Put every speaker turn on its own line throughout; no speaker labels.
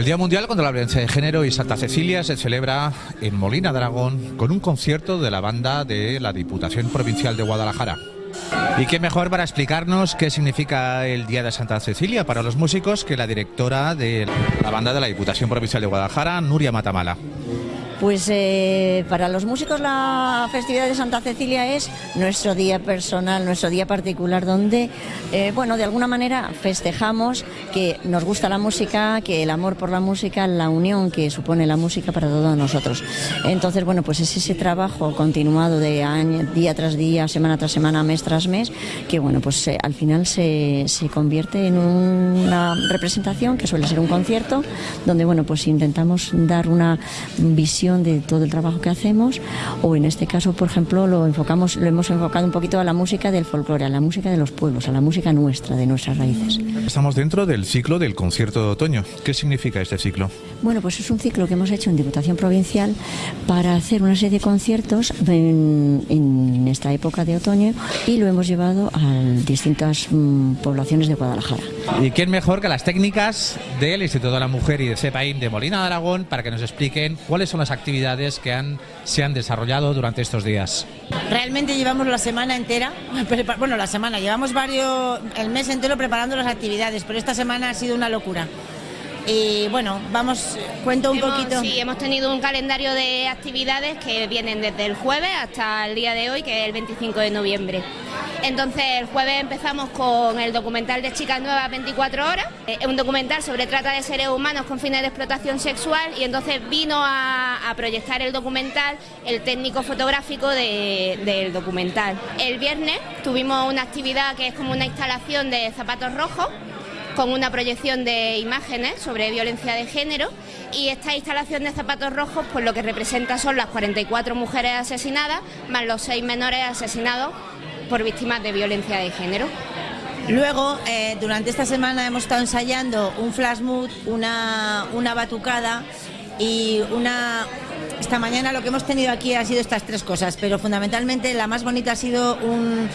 El Día Mundial contra la Violencia de Género y Santa Cecilia se celebra en Molina de Aragón con un concierto de la banda de la Diputación Provincial de Guadalajara. Y qué mejor para explicarnos qué significa el Día de Santa Cecilia para los músicos que la directora de la banda de la Diputación Provincial de Guadalajara, Nuria Matamala.
Pues eh, para los músicos la festividad de Santa Cecilia es nuestro día personal, nuestro día particular, donde, eh, bueno, de alguna manera festejamos que nos gusta la música, que el amor por la música, la unión que supone la música para todos nosotros. Entonces, bueno, pues es ese trabajo continuado de año, día tras día, semana tras semana, mes tras mes, que, bueno, pues eh, al final se, se convierte en una representación que suele ser un concierto, donde, bueno, pues intentamos dar una visión de todo el trabajo que hacemos o en este caso, por ejemplo, lo enfocamos, lo hemos enfocado un poquito a la música del folclore, a la música de los pueblos, a la música nuestra, de nuestras raíces.
Estamos dentro del ciclo del concierto de otoño. ¿Qué significa este ciclo?
Bueno, pues es un ciclo que hemos hecho en Diputación Provincial para hacer una serie de conciertos en, en esta época de otoño y lo hemos llevado a distintas mm, poblaciones de Guadalajara.
¿Y quién mejor que las técnicas del Instituto de la Mujer y de CEPAIM de Molina de Aragón para que nos expliquen cuáles son las actividades que han, se han desarrollado durante estos días?
Realmente llevamos la semana entera, bueno, la semana, llevamos varios, el mes entero preparando las actividades, pero esta semana ha sido una locura. Y bueno, vamos, cuento un
hemos,
poquito.
Sí, hemos tenido un calendario de actividades que vienen desde el jueves hasta el día de hoy, que es el 25 de noviembre. Entonces, el jueves empezamos con el documental de Chicas Nuevas 24 Horas, es un documental sobre trata de seres humanos con fines de explotación sexual y entonces vino a, a proyectar el documental el técnico fotográfico de, del documental. El viernes tuvimos una actividad que es como una instalación de zapatos rojos con una proyección de imágenes sobre violencia de género y esta instalación de zapatos rojos pues lo que representa son las 44 mujeres asesinadas más los 6 menores asesinados por víctimas de violencia de género.
Luego, eh, durante esta semana hemos estado ensayando un flash mood, una, una batucada y una... Esta mañana lo que hemos tenido aquí ha sido estas tres cosas, pero fundamentalmente la más bonita ha sido un,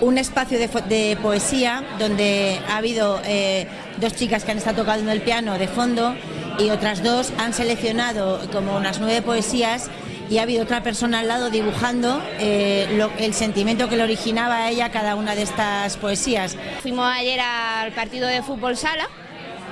un espacio de, poesía donde ha habido eh, dos chicas que han estado tocando el piano de fondo y otras dos han seleccionado como unas nueve poesías y ha habido otra persona al lado dibujando eh, el sentimiento que le originaba a ella cada una de estas poesías.
Fuimos ayer al partido de fútbol sala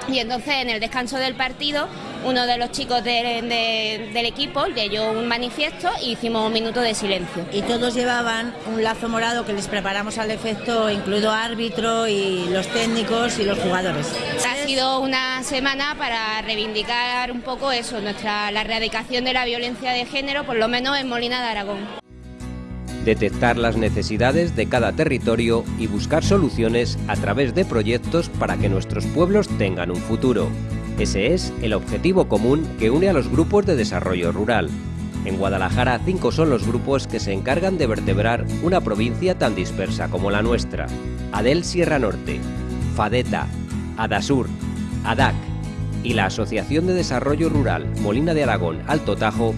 y entonces en el descanso del partido uno de los chicos de, de, del equipo leyó un manifiesto y hicimos un minuto de silencio.
Y todos llevaban un lazo morado que les preparamos al efecto, incluido árbitro y los técnicos y los jugadores.
Ha sido una semana para reivindicar un poco eso, nuestra la erradicación de la violencia de género, por lo menos en Molina de Aragón.
Detectar las necesidades de cada territorio y buscar soluciones a través de proyectos para que nuestros pueblos tengan un futuro. Ese es el objetivo común que une a los grupos de desarrollo rural. En Guadalajara, cinco son los grupos que se encargan de vertebrar una provincia tan dispersa como la nuestra. Adel Sierra Norte, Fadeta, Adasur, ADAC y la Asociación de Desarrollo Rural Molina de Aragón Alto Tajo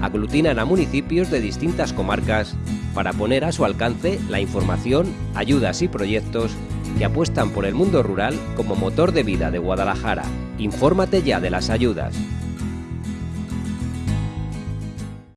aglutinan a municipios de distintas comarcas para poner a su alcance la información, ayudas y proyectos que apuestan por el mundo rural como motor de vida de Guadalajara. Infórmate ya de las ayudas.